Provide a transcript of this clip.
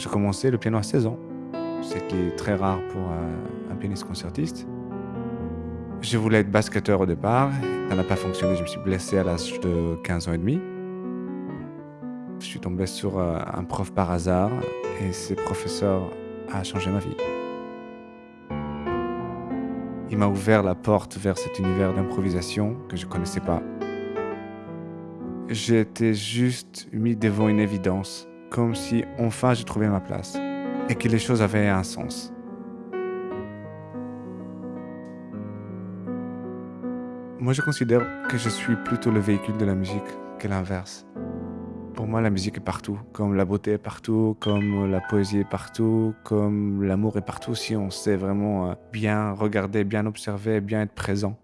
J'ai commencé le piano à 16 ans, ce qui est très rare pour un, pianiste concertiste. Je voulais être basketteur au départ, ça n'a pas fonctionné, je me suis blessé à l'âge de 15 ans et demi. Je suis tombé sur euh, un prof par hasard et ce professeur a changé ma vie. Il m'a ouvert la porte vers cet univers d'improvisation que je ne connaissais pas. Été juste mis devant une évidence, comme si enfin j'ai trouvé ma place et que les choses avaient un sens. Moi, je considère que je suis plutôt le véhicule de la musique que l'inverse. Pour moi, la musique est partout, comme la beauté est partout, comme la poésie est partout, comme l'amour est partout si on sait vraiment euh, bien regarder, bien observer, bien être présent.